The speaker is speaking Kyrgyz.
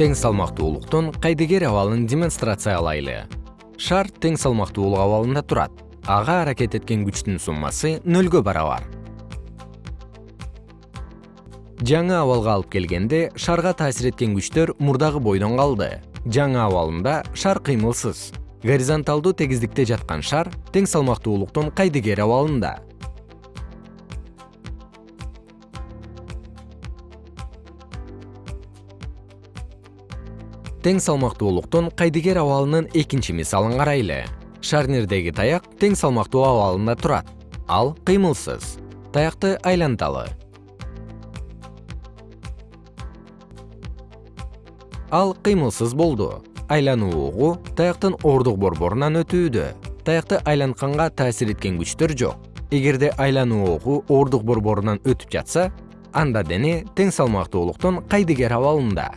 тең салмактуулуктун кайдыгер абалын демонстрациялайлы. Шар тең салмактуулук абалында турат. Ага аракет эткен күчтүн суммасы нөлгө барабар. Жаңы абалга алып келгенде шарга таасир эткен күчтөр мурдагы бойдон калды. Жаңы абалында шар кыймылсыз. Горизонталдуу тегиздикте жаткан шар тең салмактуулуктун кайдыгер абалында тең салмактуулуктун кайдыгер абалынын экинчи мисалын карайлы. Шарнирдеги таяк тең салмактуу абалында турат. Ал кыймылсыз. Таякты айланталы. Ал кыймылсыз болду. Айлануу угу таяктын ордук борборунан өтүүдө. Таякты айлантканга таасир эткен күчтөр жок. Эгерде айлануу угу ордук борборунан өтүп жатса анда дене тең салмактуулуктун кайдыгер абалында